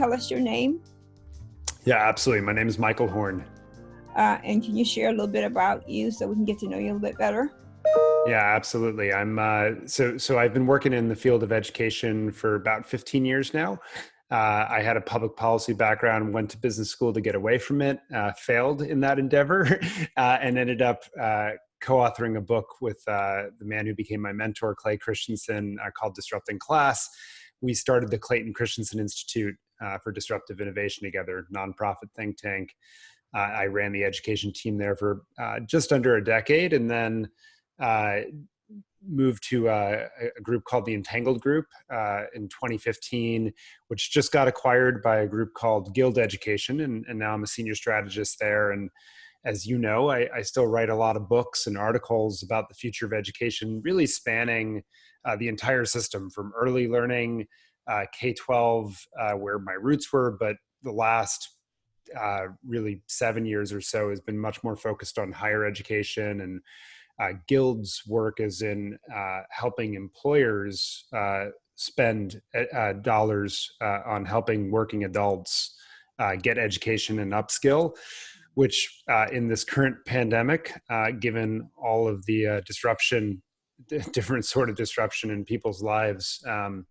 tell us your name? Yeah, absolutely. My name is Michael Horn. Uh, and can you share a little bit about you so we can get to know you a little bit better? Yeah, absolutely. I'm uh, so so. I've been working in the field of education for about 15 years now. Uh, I had a public policy background, went to business school to get away from it, uh, failed in that endeavor, uh, and ended up uh, co-authoring a book with uh, the man who became my mentor, Clay Christensen, called "Disrupting Class." We started the Clayton Christensen Institute for Disruptive Innovation together, nonprofit think tank. I ran the education team there for just under a decade, and then uh, moved to uh, a group called the Entangled Group uh, in 2015, which just got acquired by a group called Guild Education, and, and now I'm a senior strategist there. And as you know, I, I, still write a lot of books and articles about the future of education, really spanning uh, the entire system from early learning, uh, K 12, uh, where my roots were, but the last uh, really seven years or so has been much more focused on higher education and uh, Guild's work is in uh, helping employers uh, spend dollars on helping working adults get education and upskill, which in this current pandemic, given all of the disruption, different sort of disruption in people's lives, um,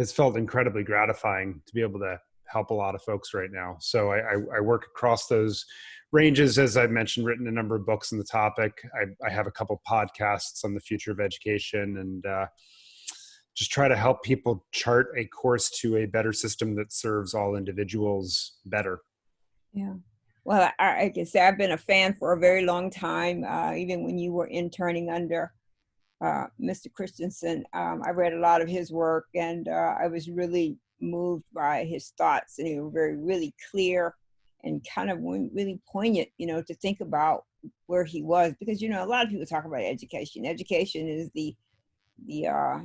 has felt incredibly gratifying to be able to help a lot of folks right now. So I, I, I work across those ranges, as I've mentioned, written a number of books on the topic. I, I have a couple podcasts on the future of education and uh, just try to help people chart a course to a better system that serves all individuals better. Yeah. Well, I, I can say I've been a fan for a very long time, uh, even when you were interning under uh, Mr. Christensen. Um, I read a lot of his work and uh, I was really moved by his thoughts and they were very, really clear and kind of really poignant, you know, to think about where he was because you know a lot of people talk about education. Education is the the uh,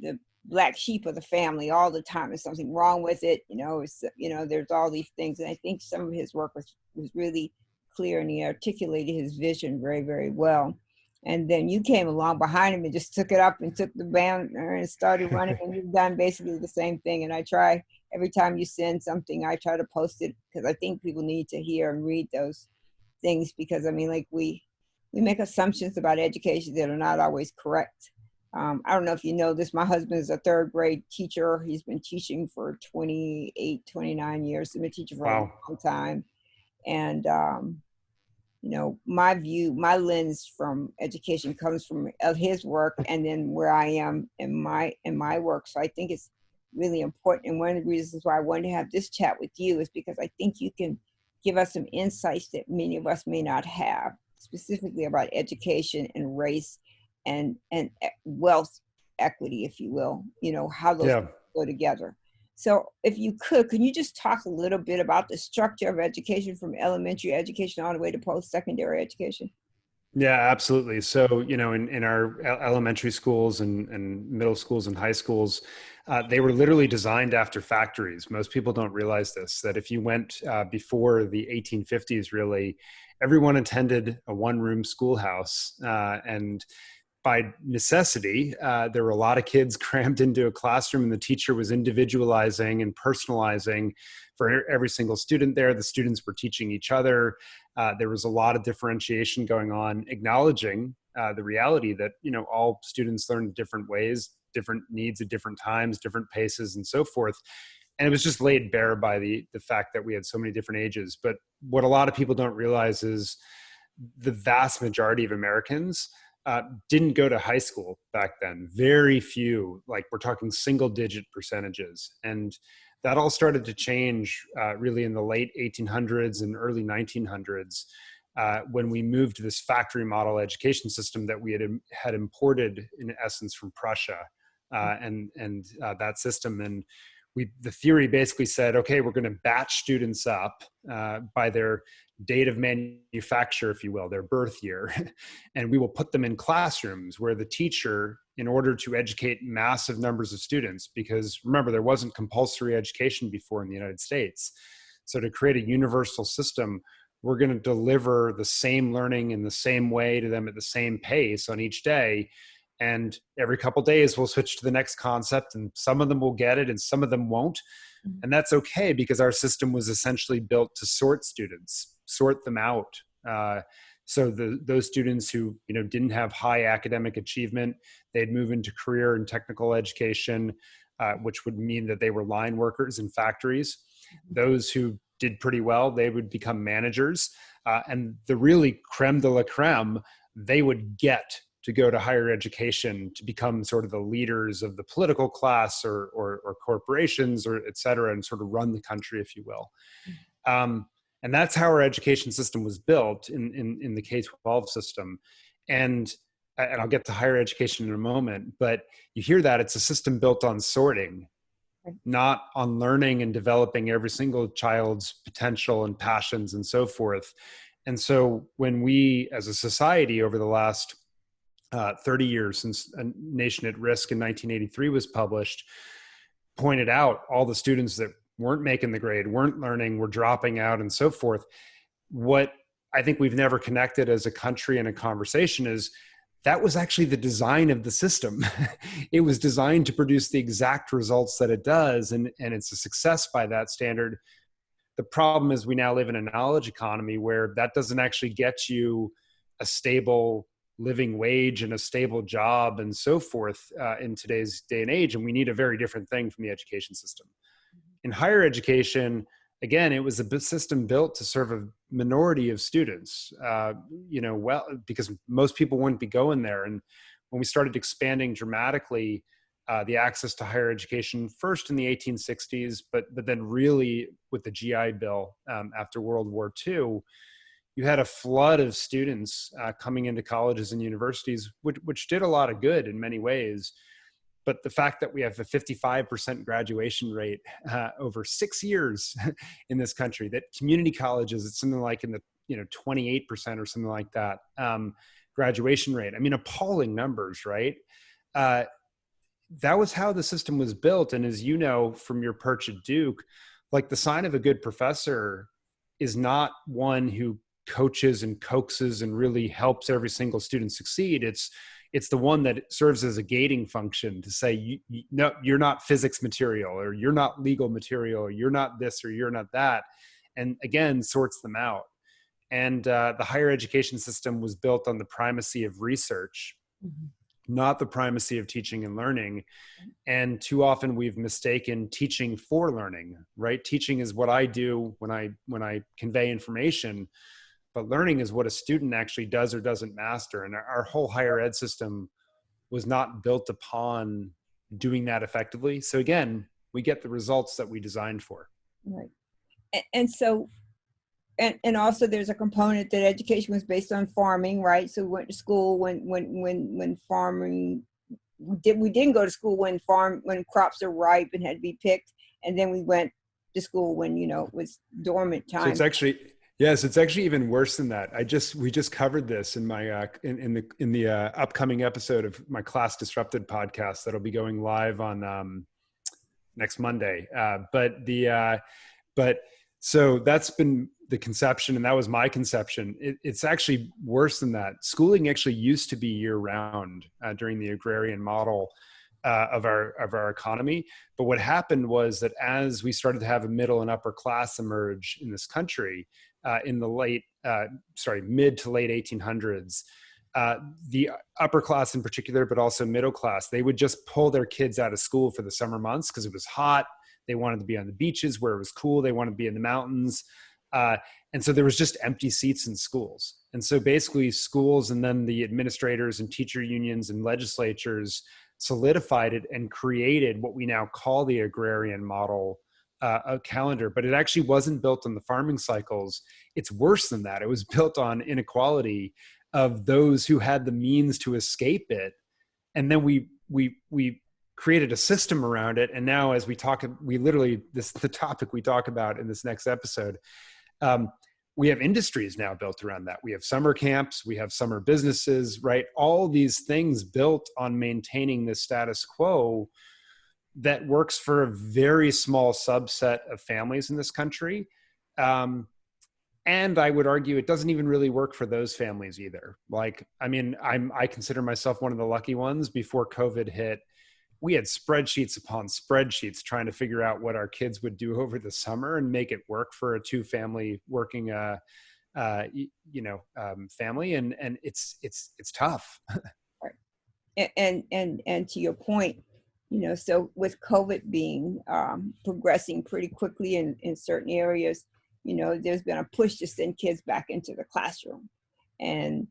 the black sheep of the family all the time. There's something wrong with it, you know. It's you know there's all these things, and I think some of his work was was really clear and he articulated his vision very very well. And then you came along behind him and just took it up and took the banner and started running, and you've done basically the same thing. And I try every time you send something, I try to post it because I think people need to hear and read those things because I mean, like we we make assumptions about education that are not always correct. Um, I don't know if you know this. My husband is a third grade teacher. He's been teaching for 28, 29 years. He's been teaching for wow. a long time. And, um, you know, my view, my lens from education comes from of his work and then where I am in my, in my work. So I think it's really important. And one of the reasons why I wanted to have this chat with you is because I think you can give us some insights that many of us may not have, specifically about education and race and, and wealth equity, if you will, you know, how those yeah. go together. So if you could, can you just talk a little bit about the structure of education from elementary education all the way to post-secondary education? Yeah, absolutely. So, you know, in, in our elementary schools and, and middle schools and high schools, uh, they were literally designed after factories. Most people don't realize this, that if you went uh, before the 1850s, really, everyone attended a one room schoolhouse. Uh, and by necessity, uh, there were a lot of kids crammed into a classroom, and the teacher was individualizing and personalizing for every single student there. The students were teaching each other. Uh, there was a lot of differentiation going on, acknowledging uh, the reality that you know all students learn different ways, different needs at different times, different paces, and so forth. And it was just laid bare by the the fact that we had so many different ages. But what a lot of people don't realize is the vast majority of Americans uh, didn't go to high school back then. Very few, like we're talking single digit percentages. And that all started to change uh, really in the late 1800s and early 1900s uh, when we moved to this factory model education system that we had, had imported in essence from Prussia uh, and, and uh, that system. And we, the theory basically said, okay, we're going to batch students up uh, by their date of manufacture, if you will, their birth year, and we will put them in classrooms where the teacher, in order to educate massive numbers of students, because remember, there wasn't compulsory education before in the United States. So to create a universal system, we're going to deliver the same learning in the same way to them at the same pace on each day and every couple days we'll switch to the next concept and some of them will get it and some of them won't mm-hmm. and that's okay because our system was essentially built to sort students sort them out uh, so the, those students who you know didn't have high academic achievement they'd move into career and technical education uh, which would mean that they were line workers in factories mm-hmm. those who did pretty well they would become managers uh, and the really creme de la creme they would get to go to higher education to become sort of the leaders of the political class or, or, or corporations or et cetera and sort of run the country if you will mm-hmm. um, and that's how our education system was built in, in, in the k-12 system. And and i'll get to higher education in a moment but you hear that it's a system built on sorting not on learning and developing every single child's potential and passions and so forth. And so when we as a society over the last uh, 30 years since a nation at risk in 1983 was published pointed out all the students that weren't making the grade weren't learning were dropping out and so forth. What i think we've never connected as a country in a conversation is that was actually the design of the system. It was designed to produce the exact results that it does and, and it's a success by that standard. The problem is we now live in a knowledge economy where that doesn't actually get you a stable living wage and a stable job and so forth uh, in today's day and age and we need a very different thing from the education system in higher education again it was a system built to serve a minority of students uh, you know well because most people wouldn't be going there and when we started expanding dramatically uh, the access to higher education first in the 1860s but but then really with the gi bill um, after world war ii you had a flood of students uh, coming into colleges and universities, which, which did a lot of good in many ways. But the fact that we have a 55% graduation rate uh, over six years in this country, that community colleges, it's something like in the you know 28% or something like that um, graduation rate. I mean, appalling numbers, right? Uh, that was how the system was built. And as you know from your perch at Duke, like the sign of a good professor is not one who coaches and coaxes and really helps every single student succeed it's it's the one that serves as a gating function to say you, you, no you're not physics material or you're not legal material or you're not this or you're not that and again sorts them out. And uh, the higher education system was built on the primacy of research mm-hmm. not the primacy of teaching and learning. And too often we've mistaken teaching for learning right? Teaching is what i do when i when i convey information but learning is what a student actually does or doesn't master and our, whole higher ed system was not built upon doing that effectively. So again we get the results that we designed for. Right. And, and so and, and also there's a component that education was based on farming right? So we went to school when when when when farming we did we didn't go to school when farm when crops are ripe and had to be picked and then we went to school when you know it was dormant time so it's actually Yes, it's actually even worse than that. I just we just covered this in my uh, in, in the in the uh, upcoming episode of my Class Disrupted podcast that'll be going live on um, next Monday. Uh, but the uh, but so that's been the conception, and that was my conception. It, it's actually worse than that. Schooling actually used to be year round uh, during the agrarian model. Uh, of our of our economy. But what happened was that as we started to have a middle and upper class emerge in this country, uh, in the late, uh, sorry, mid to late 1800s, uh, the upper class in particular, but also middle class, they would just pull their kids out of school for the summer months because it was hot. They wanted to be on the beaches where it was cool. They wanted to be in the mountains. Uh, and so there was just empty seats in schools. And so basically, schools and then the administrators and teacher unions and legislatures solidified it and created what we now call the agrarian model uh, a calendar, but it actually wasn't built on the farming cycles. It's worse than that. It was built on inequality of those who had the means to escape it, and then we we we created a system around it. And now, as we talk, we literally this the topic we talk about in this next episode. Um, we have industries now built around that. We have summer camps, we have summer businesses, right? All these things built on maintaining the status quo that works for a very small subset of families in this country. Um, and I would argue it doesn't even really work for those families either. Like, I mean, I'm I consider myself one of the lucky ones. Before COVID hit, we had spreadsheets upon spreadsheets trying to figure out what our kids would do over the summer and make it work for a two family working uh, uh, you know um, family and and it's it's it's tough right. and and and to your point you know so with covid being um, progressing pretty quickly in in certain areas you know there's been a push to send kids back into the classroom. And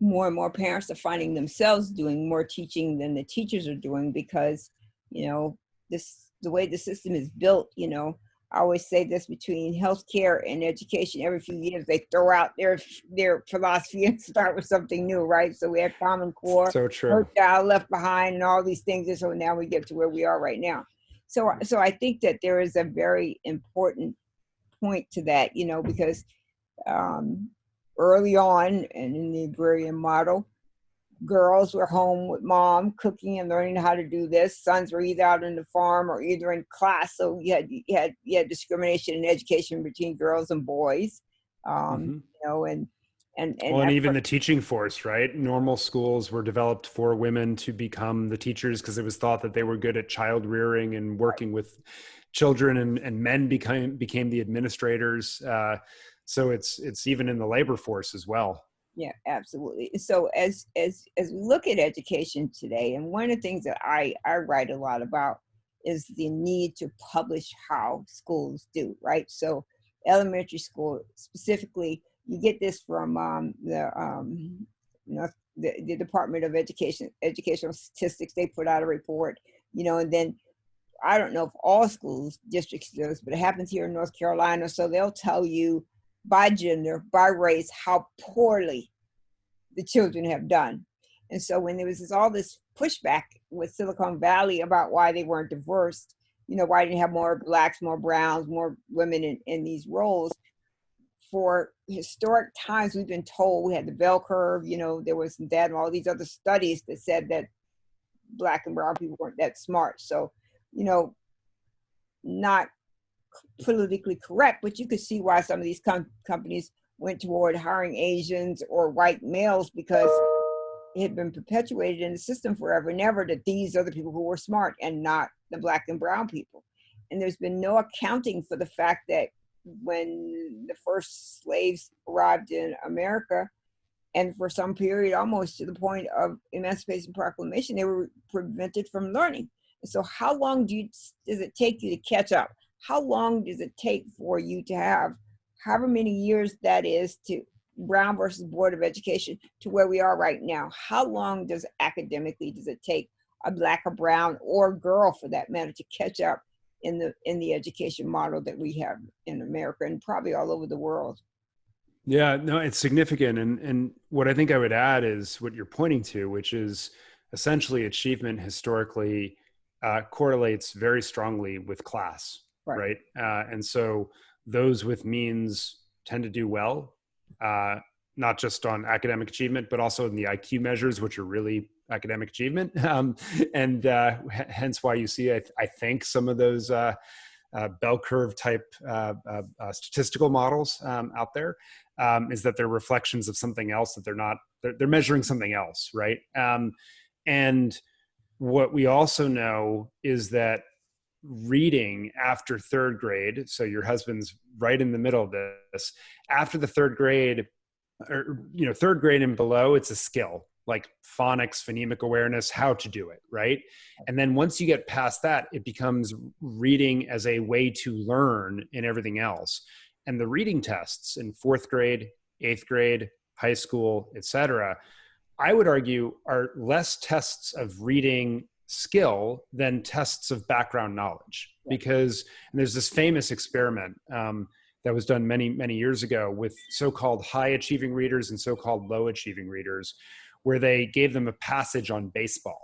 more and more parents are finding themselves doing more teaching than the teachers are doing because you know this the way the system is built you know I always say this between healthcare and education. Every few years, they throw out their their philosophy and start with something new, right? So we had Common Core, so true, Child Left Behind, and all these things. And so now we get to where we are right now. So so I think that there is a very important point to that, you know, because um, early on and in the agrarian model, girls were home with mom cooking and learning how to do this. Sons were either out in the farm or either in class. So you had you had you had discrimination in education between girls and boys. Um, mm-hmm. You know, and and, and well, and even the teaching force, right? Normal schools were developed for women to become the teachers because it was thought that they were good at child rearing and working with children, and, and men became became the administrators. Uh, so it's it's even in the labor force as well yeah absolutely. So as as as we look at education today and one of the things that i i write a lot about is the need to publish how schools do right? So elementary school specifically you get this from um, the um, you know the, the department of education educational statistics they put out a report you know and then i don't know if all schools districts do this but it happens here in north carolina so they'll tell you by gender, by race, how poorly the children have done. And so when there was this, all this pushback with Silicon Valley about why they weren't diverse, you know, why didn't have more blacks, more browns, more women in, in these roles, for historic times we've been told we had the bell curve, you know, there was that and all these other studies that said that black and brown people weren't that smart. So, you know, not politically correct, but you could see why some of these com- companies went toward hiring Asians or white males because it had been perpetuated in the system forever and ever that these are the people who were smart and not the black and brown people. And there's been no accounting for the fact that when the first slaves arrived in America, and for some period, almost to the point of Emancipation Proclamation, they were prevented from learning. so, how long do you, does it take you to catch up? How long does it take for you to have however many years that is to Brown versus Board of Education to where we are right now? How long does academically does it take a black or brown or girl for that matter to catch up in the in the education model that we have in America and probably all over the world? Yeah, no, it's significant. And and what I think I would add is what you're pointing to, which is essentially achievement historically uh, correlates very strongly with class right, right? Uh, and so those with means tend to do well uh, not just on academic achievement but also in the iq measures which are really academic achievement. Um, and uh, hence why you see I, th- I think some of those uh, uh, bell curve type uh, statistical models um, out there um, is that they're reflections of something else that they're not they're, they're measuring something else right? Um, and what we also know is that reading after third grade so your husband's right in the middle of this after the third grade or you know third grade and below it's a skill like phonics phonemic awareness how to do it right? And then once you get past that it becomes reading as a way to learn in everything else. And the reading tests in fourth grade eighth grade high school etc i would argue are less tests of reading skill than tests of background knowledge. Because there's this famous experiment um, that was done many many years ago with so-called high achieving readers and so-called low achieving readers where they gave them a passage on baseball.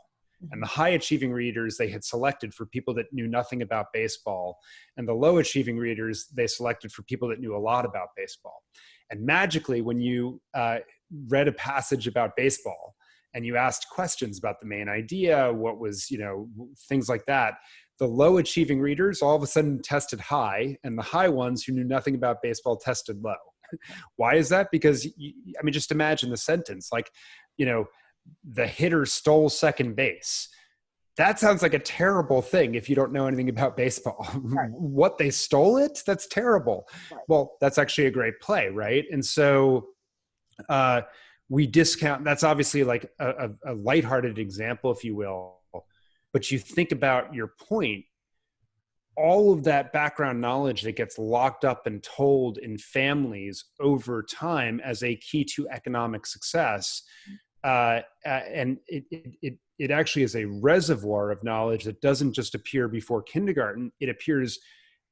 And the mm-hmm. high achieving readers they had selected for people that knew nothing about baseball and the low achieving readers they selected for people that knew a lot about baseball. And magically when you uh, read a passage about baseball and you asked questions about the main idea, what was, you know, things like that, the low achieving readers all of a sudden tested high, and the high ones who knew nothing about baseball tested low. Why is that? Because I mean, just imagine the sentence like, you know, the hitter stole second base. That sounds like a terrible thing if you don't know anything about baseball. Right. what they stole it? That's terrible. Right. Well, that's actually a great play, right? And so uh, we discount. That's obviously like a, a, a lighthearted example, if you will. But you think about your point all of that background knowledge that gets locked up and told in families over time as a key to economic success uh, and it, it, it actually is a reservoir of knowledge that doesn't just appear before kindergarten it appears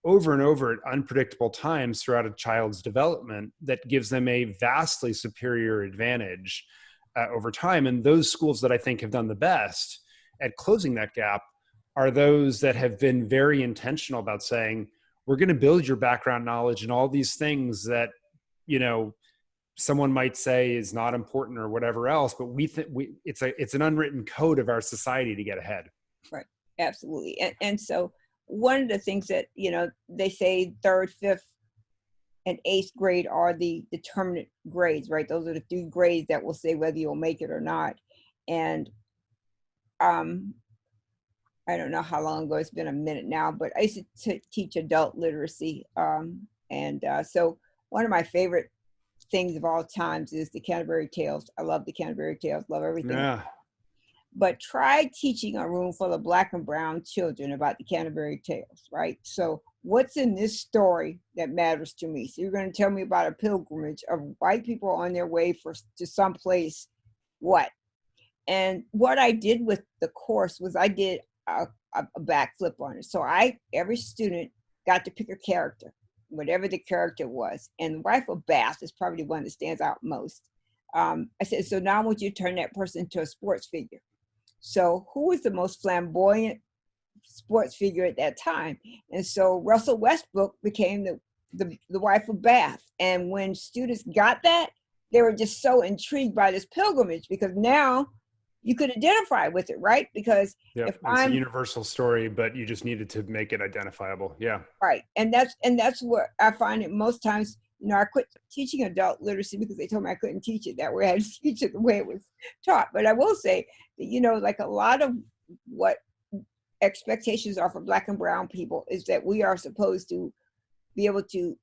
over and over at unpredictable times throughout a child's development that gives them a vastly superior advantage uh, over time. And those schools that i think have done the best at closing that gap are those that have been very intentional about saying we're going to build your background knowledge and all these things that you know someone might say is not important or whatever else but we think we it's a it's an unwritten code of our society to get ahead. Right. Absolutely. And, and so one of the things that you know they say third fifth and eighth grade are the determinant grades right those are the three grades that will say whether you'll make it or not and um I don't know how long ago, it's been a minute now, but I used to teach adult literacy. Um, and uh, so one of my favorite things of all times is the Canterbury Tales. I love the Canterbury Tales, love everything. Yeah. But try teaching a room full of black and brown children about the Canterbury Tales, right? So what's in this story that matters to me? So you're going to tell me about a pilgrimage of white people on their way for to someplace, what? And what I did with the course was I did a, a backflip on it. So I, every student got to pick a character, whatever the character was. And the wife of Bath is probably the one that stands out most. Um, I said, so now I want you to turn that person into a sports figure. So who was the most flamboyant sports figure at that time? And so Russell Westbrook became the, the, the wife of Bath. And when students got that, they were just so intrigued by this pilgrimage because now you could identify with it, right? Because yep, if I'm a universal story, but you just needed to make it identifiable. Yeah. Right. And that's and that's what I find it most times, know, I quit teaching adult literacy because they told me I couldn't teach it that way. I had to teach it the way it was taught. But I will say that, you know, like a lot of what expectations are for black and brown people is that we are supposed to be able to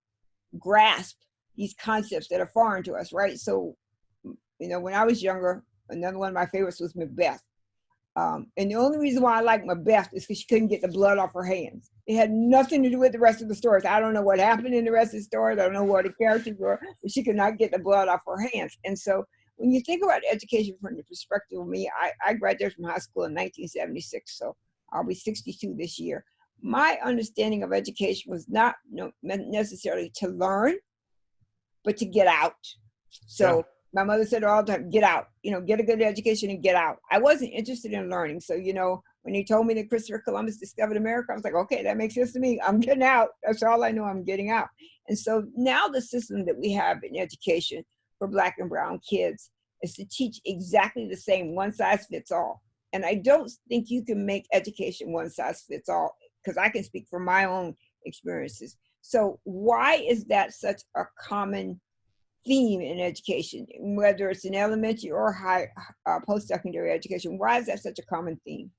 grasp these concepts that are foreign to us, right? So, you know, when I was younger, another one of my favorites was Macbeth. Um, and the only reason why I like Macbeth is because she couldn't get the blood off her hands. It had nothing to do with the rest of the stories. I don't know what happened in the rest of the stories. I don't know what the characters were, but she could not get the blood off her hands. And so when you think about education from the perspective of me, I, I graduated from high school in 1976, so I'll be 62 this year. My understanding of education was not necessarily to learn, but to get out. So yeah my mother said all the time, get out, you know, get a good education and get out. I wasn't interested in learning. So, you know, when he told me that Christopher Columbus discovered America, I was like, okay, that makes sense to me. I'm getting out. That's all I know. I'm getting out. And so now the system that we have in education for black and brown kids is to teach exactly the same one size fits all. And I don't think you can make education one size fits all because I can speak from my own experiences. So why is that such a common theme in education, whether it's in elementary or high uh, post-secondary education? Why is that such a common theme?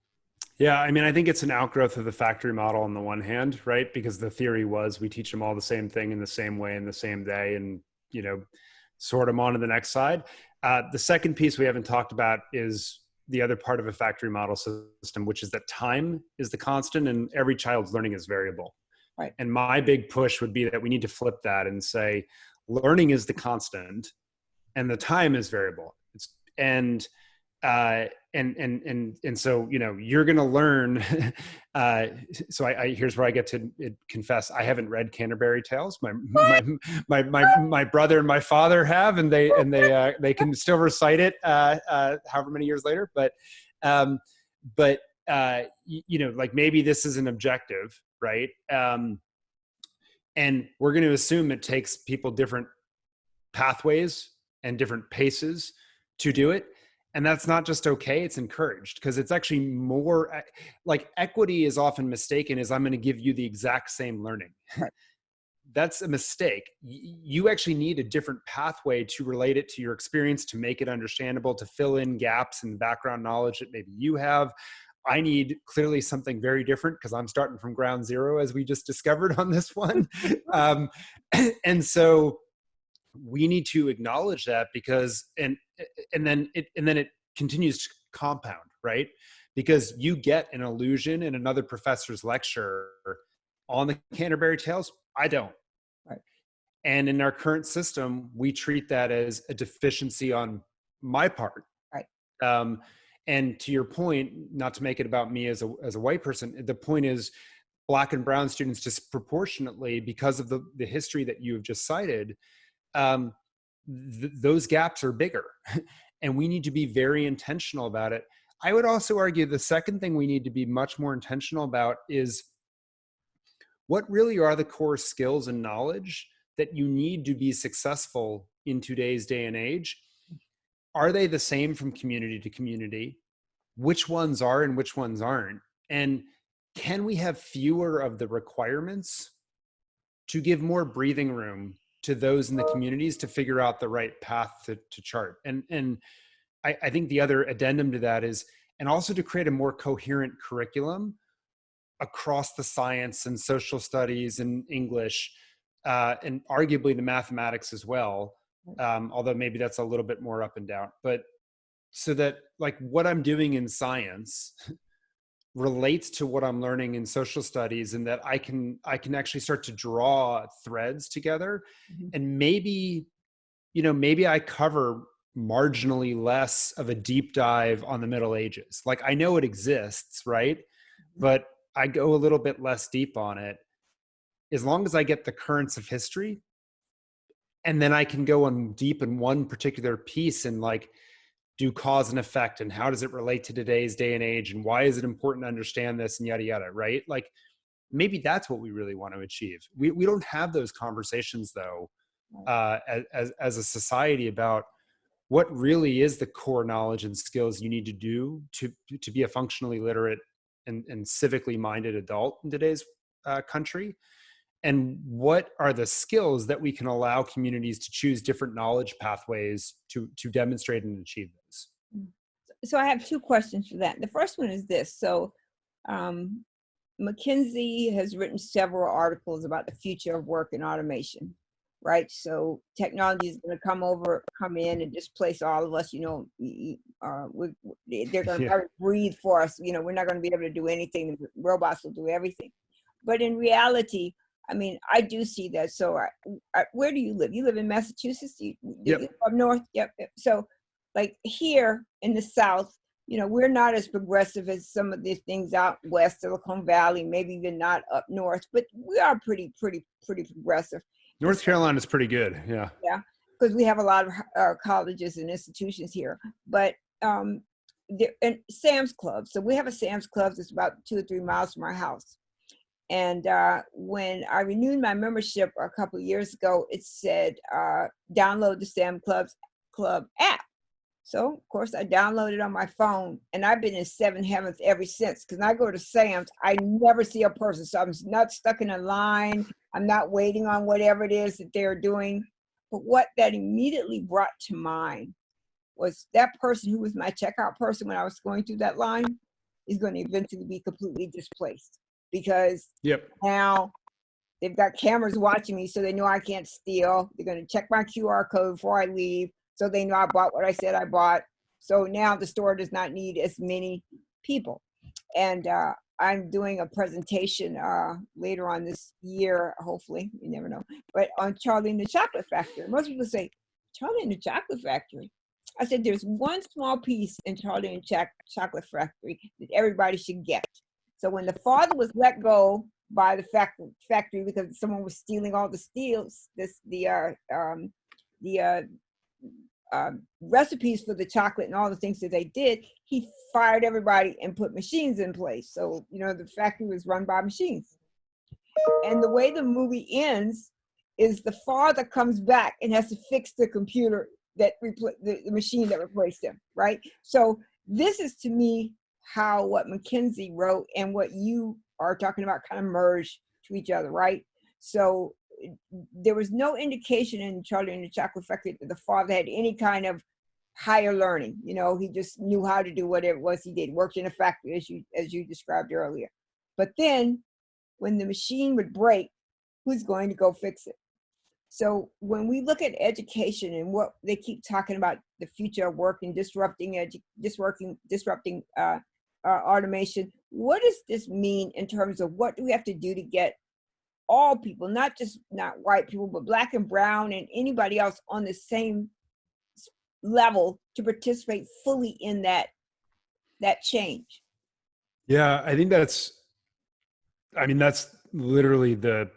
Yeah, I mean, I think it's an outgrowth of the factory model on the one hand, right? Because the theory was we teach them all the same thing in the same way in the same day and, you know, sort them on to the next side. Uh, the second piece we haven't talked about is the other part of a factory model system, which is that time is the constant and every child's learning is variable. Right. And my big push would be that we need to flip that and say, learning is the constant and the time is variable it's, and uh, and and and and so you know you're going to learn. Uh, so I, I, here's where I get to confess: I haven't read Canterbury Tales. My my, my my my brother and my father have, and they and they uh, they can still recite it uh, uh, however many years later. But um, but uh, you know, like maybe this is an objective, right? Um, and we're going to assume it takes people different pathways and different paces to do it and that's not just okay it's encouraged because it's actually more like equity is often mistaken as i'm going to give you the exact same learning that's a mistake. You actually need a different pathway to relate it to your experience, to make it understandable, to fill in gaps in background knowledge that maybe you have. I need clearly something very different because I'm starting from ground zero, as we just discovered on this one. um, and so we need to acknowledge that because, and and then it and then it continues to compound, right? Because you get an illusion in another professor's lecture on the Canterbury Tales. I don't. Right. And in our current system, we treat that as a deficiency on my part. Right. Um, and to your point, not to make it about me as a as a white person, the point is black and brown students disproportionately because of the the history that you have just cited. Um, th- those gaps are bigger, and we need to be very intentional about it. I would also argue the second thing we need to be much more intentional about is what really are the core skills and knowledge that you need to be successful in today's day and age? Are they the same from community to community? Which ones are and which ones aren't? And can we have fewer of the requirements to give more breathing room to those in the communities to figure out the right path to, to chart and and I, I think the other addendum to that is and also to create a more coherent curriculum across the science and social studies and English, uh, and arguably the mathematics as well. Um, although maybe that's a little bit more up and down, but so that like what I'm doing in science relates to what I'm learning in social studies, and that I can I can actually start to draw threads together, mm-hmm. and maybe you know maybe I cover marginally less of a deep dive on the Middle Ages. Like I know it exists, right? Mm-hmm. But I go a little bit less deep on it, as long as I get the currents of history, and then I can go on deep in one particular piece and like do cause and effect and how does it relate to today's day and age and why is it important to understand this and yada yada, right? Like maybe that's what we really want to achieve. We we don't have those conversations though, uh, as as a society about what really is the core knowledge and skills you need to do to to be a functionally literate and, and civically minded adult in today's uh, country and what are the skills that we can allow communities to choose different knowledge pathways to to demonstrate and achieve those mm. so i have two questions for that the first one is this so um, mckinsey has written several articles about the future of work and automation right? So technology is going to come over, come in and displace all of us. You know, uh, they're going to yeah. breathe for us. You know, we're not going to be able to do anything. The robots will do everything. But in reality, I mean, I do see that. So, I, I, where do you live? You live in Massachusetts. You, yep. up north. Yep. So, like here in the South, you know, we're not as progressive as some of these things out west, Silicon Valley, maybe even not up north, but we are pretty, pretty, pretty progressive. North Carolina is pretty good. Yeah. Yeah, because we have a lot of uh, colleges and institutions here. But um, there, and Sam's Club. So we have a Sam's Club that's about two or three miles from our house. And uh, when I renewed my membership a couple years ago, it said uh, download the Sam Club's Club app. So of course I downloaded on my phone and I've been in seven heavens ever since. Cause I go to Sam's, I never see a person. So I'm not stuck in a line. I'm not waiting on whatever it is that they're doing. But what that immediately brought to mind was that person who was my checkout person when I was going through that line is going to eventually be completely displaced because yep. now they've got cameras watching me so they know I can't steal. They're going to check my QR code before I leave so they know I bought what I said I bought. So now the store does not need as many people. And uh, I'm doing a presentation uh, later on this year, hopefully, you never know, but on Charlie and the Chocolate Factory. Most people say, Charlie and the Chocolate Factory. I said, there's one small piece in Charlie and Ch Chocolate Factory that everybody should get. So when the father was let go by the factory because someone was stealing all the steals, this the uh, um, the uh, um, recipes for the chocolate and all the things that they did, he fired everybody and put machines in place. So, you know, the factory was run by machines. And the way the movie ends is the father comes back and has to fix the computer that the, the machine that replaced him, right? So this is to me how what McKinsey wrote and what you are talking about kind of merge to each other, right? So there was no indication in Charlie and the Chocolate Factory that the father had any kind of higher learning. You know, he just knew how to do whatever it was he did, worked in a factory as you as you described earlier. But then when the machine would break, who's going to go fix it? So when we look at education and what they keep talking about the future of work and disrupting edu- disrupting disrupting uh, uh, automation, what does this mean in terms of what do we have to do to get all people, not just not white people, but black and brown and anybody else on the same level to participate fully in that that change? Yeah, I think that's I mean that's literally the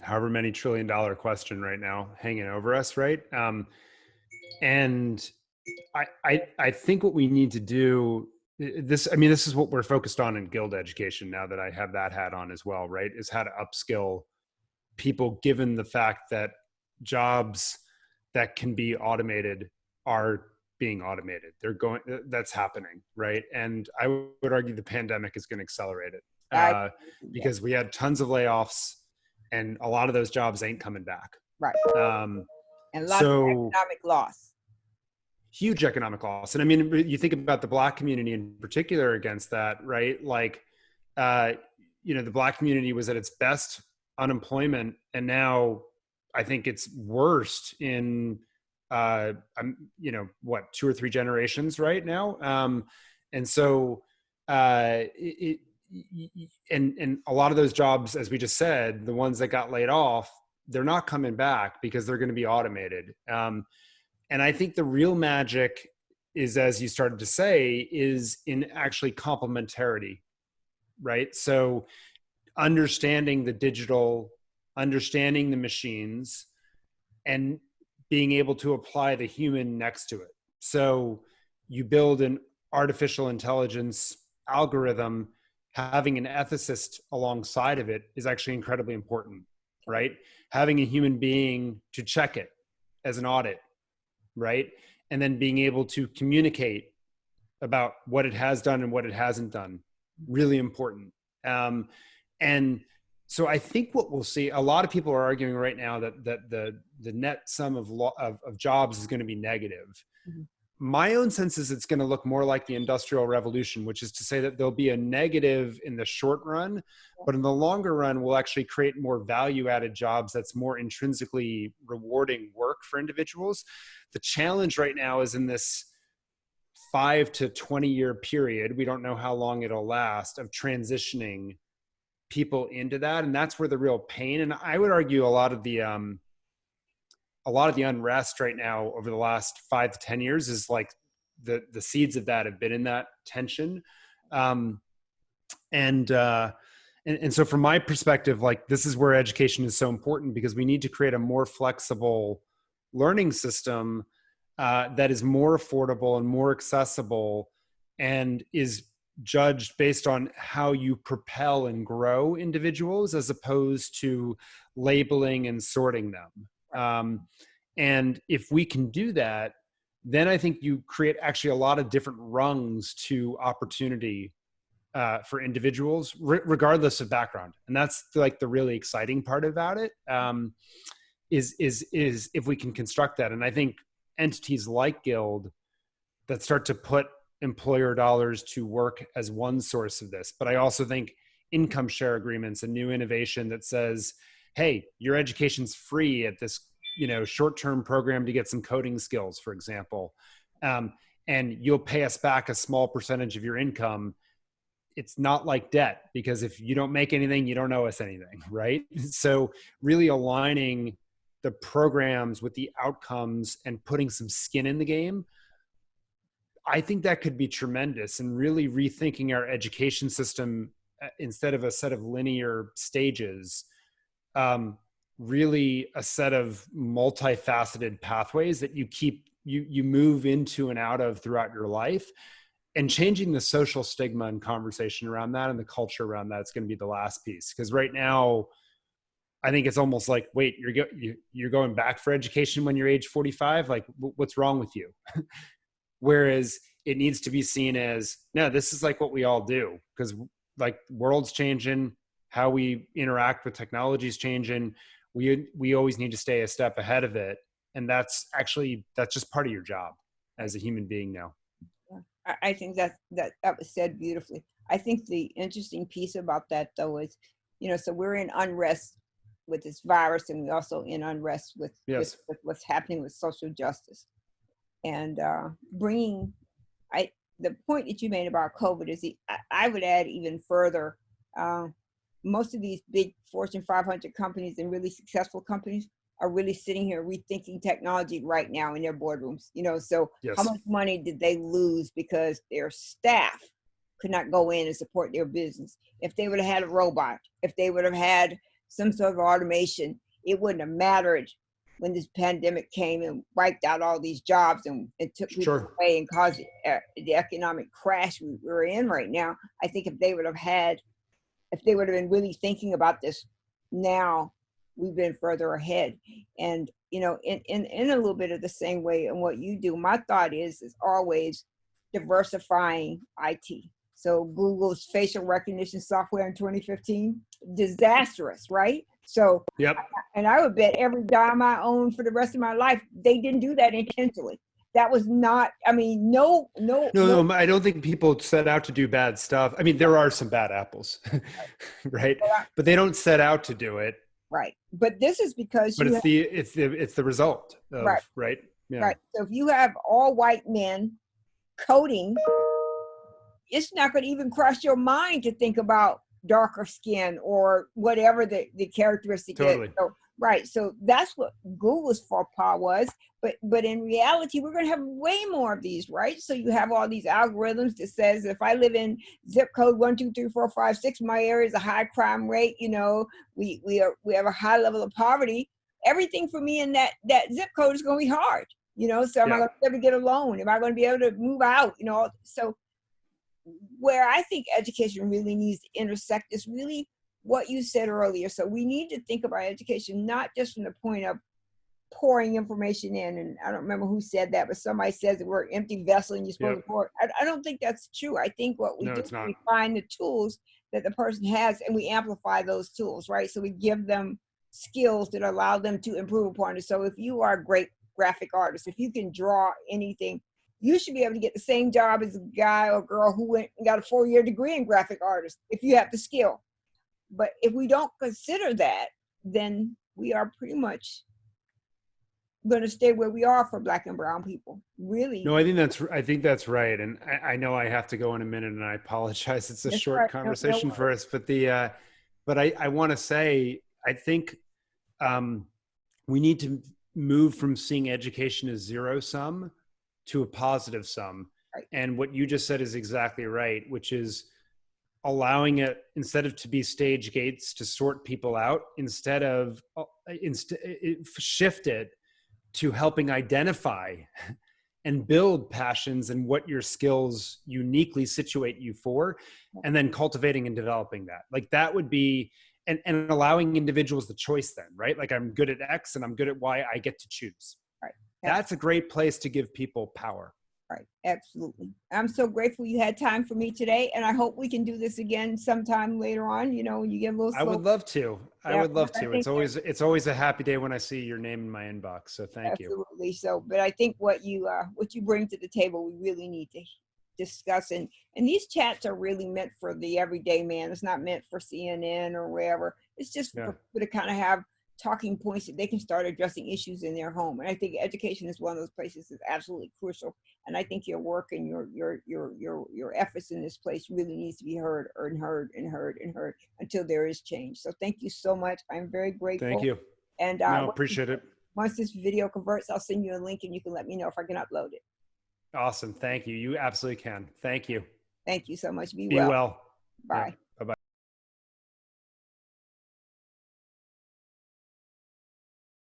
however many trillion dollar question right now hanging over us, right? Um, and I, I I think what we need to do this I mean this is what we're focused on in guild education now that I have that hat on as well, right? Is how to upskill people given the fact that jobs that can be automated are being automated. They're going that's happening, right? And I would argue the pandemic is going to accelerate it. Uh, because we had tons of layoffs and a lot of those jobs ain't coming back. Right. Um, and a lot so, of economic loss. Huge economic loss. And I mean, you think about the black community in particular against that, right? Like, uh, you know, the black community was at its best unemployment, and now I think it's worst in, uh, I'm, you know, what two or three generations right now. Um, and so, uh, it, and and a lot of those jobs as we just said the ones that got laid off they're not coming back because they're going to be automated um, and i think the real magic is as you started to say is in actually complementarity right? So understanding the digital understanding the machines and being able to apply the human next to it. So you build an artificial intelligence algorithm. Having an ethicist alongside of it is actually incredibly important, right? Having a human being to check it as an audit, right? And then being able to communicate about what it has done and what it hasn't done, really important. Um, and so I think what we'll see, a lot of people are arguing right now that that the the net sum of of, of jobs is going to be negative. Mm-hmm my own sense is it's going to look more like the industrial revolution which is to say that there'll be a negative in the short run but in the longer run we'll actually create more value added jobs that's more intrinsically rewarding work for individuals. The challenge right now is in this 5 to 20 year period we don't know how long it'll last of transitioning people into that and that's where the real pain and i would argue a lot of the um, a lot of the unrest right now over the last five to ten years is like the the seeds of that have been in that tension. Um, and uh, and, and so from my perspective like this is where education is so important because we need to create a more flexible learning system uh, that is more affordable and more accessible and is judged based on how you propel and grow individuals as opposed to labeling and sorting them um, and if we can do that, then I think you create actually a lot of different rungs to opportunity uh, for individuals, re- regardless of background. And that's like the really exciting part about it. Um, is is is if we can construct that. And I think entities like Guild that start to put employer dollars to work as one source of this. But I also think income share agreements, a new innovation that says, hey, your education's free at this you know short-term program to get some coding skills for example um, and you'll pay us back a small percentage of your income it's not like debt because if you don't make anything you don't owe us anything right? So really aligning the programs with the outcomes and putting some skin in the game i think that could be tremendous and really rethinking our education system uh, instead of a set of linear stages um, really a set of multifaceted pathways that you keep you you move into and out of throughout your life. And changing the social stigma and conversation around that and the culture around that is going to be the last piece. Because right now i think it's almost like wait you're go, you, you're going back for education when you're age 45 like w- what's wrong with you? Whereas it needs to be seen as no this is like what we all do. Because like world's changing how we interact with technology is changing we we always need to stay a step ahead of it and that's actually that's just part of your job as a human being now I, I think that that that was said beautifully. I think the interesting piece about that though is, you know, so we're in unrest with this virus, and we also in unrest with, Yes. with, with what's happening with social justice, and uh, bringing. I the point that you made about COVID is the, I, I would add even further. Uh, most of these big Fortune 500 companies and really successful companies are really sitting here rethinking technology right now in their boardrooms. You know, so yes how much money did they lose because their staff could not go in and support their business? If they would have had a robot, if they would have had some sort of automation, it wouldn't have mattered when this pandemic came and wiped out all these jobs and, and took people Sure. away and caused uh, the economic crash we, we're in right now. I think if they would have had, if they would have been really thinking about this now, we've been further ahead. And you know, in, in in a little bit of the same way in what you do, my thought is is always diversifying IT. So Google's facial recognition software in 2015, disastrous, right? So yep and I would bet every dime I own for the rest of my life, they didn't do that intentionally. That was not, I mean, no, no, no no i don't think people set out to do bad stuff i mean there are some bad apples right but they don't set out to do it right. But this is because but you it's the it's the it's the result of, Right. right yeah Right. So if you have all white men coding, it's not going to even cross your mind to think about darker skin or whatever the, the characteristic Totally. is. So, right. So that's what Google's faux pas was. But but in reality, we're going to have way more of these, right? So you have all these algorithms that says if I live in zip code one two three four five six, my area is a high crime rate. You know, we we are we have a high level of poverty. Everything for me in that that zip code is going to be hard. You know, so am I Yeah. going to to get a loan? Am I going to be able to move out? You know, so where I think education really needs to intersect is really what you said earlier. So we need to think about education not just from the point of pouring information in. And I don't remember who said that, but somebody says that we're an empty vessel and you're supposed Yep. to pour. I, I don't think that's true. I think what we No, do is we find the tools that the person has and we amplify those tools, right? So we give them skills that allow them to improve upon it. So if you are a great graphic artist, if you can draw anything, you should be able to get the same job as a guy or girl who went and got a four-year degree in graphic artist if you have the skill. But if we don't consider that, then we are pretty much going to stay where we are for black and brown people. Really. No, I think that's I think that's right, and I, I know I have to go in a minute, and I apologize. It's a That's short right. No- no conversation for us, but the uh, but I I want to say I think um, we need to move from seeing education as zero sum to a positive sum, Right. and what you just said is exactly right, which is allowing it instead of to be stage gates to sort people out instead of uh, inst- it, shift it to helping identify and build passions and what your skills uniquely situate you for and then cultivating and developing that. Like that would be and, and allowing individuals the choice then right? Like i'm good at x and i'm good at y i get to choose. Right. that's a great place to give people power Right, absolutely. I'm so grateful you had time for me today, and I hope we can do this again sometime later on. You know, when you get a little. i would love to i would love to it's always it's always a happy day when i see your name in my inbox so thank you Absolutely. So, but I think what you uh, what you bring to the table, we really need to discuss. And and these chats are really meant for the everyday man. It's not meant for CNN or wherever. It's just Yeah. for people to kind of have talking points that they can start addressing issues in their home. And I think education is one of those places that's absolutely crucial. And I think your work and your your your your your efforts in this place really needs to be heard and heard and heard and heard until there is change. So thank you so much. I'm very grateful. thank you And uh, no appreciate it once this video converts, I'll send you a link and you can let me know if I can upload it. awesome thank you you absolutely can thank you Thank you so much. Be, be well. well Bye.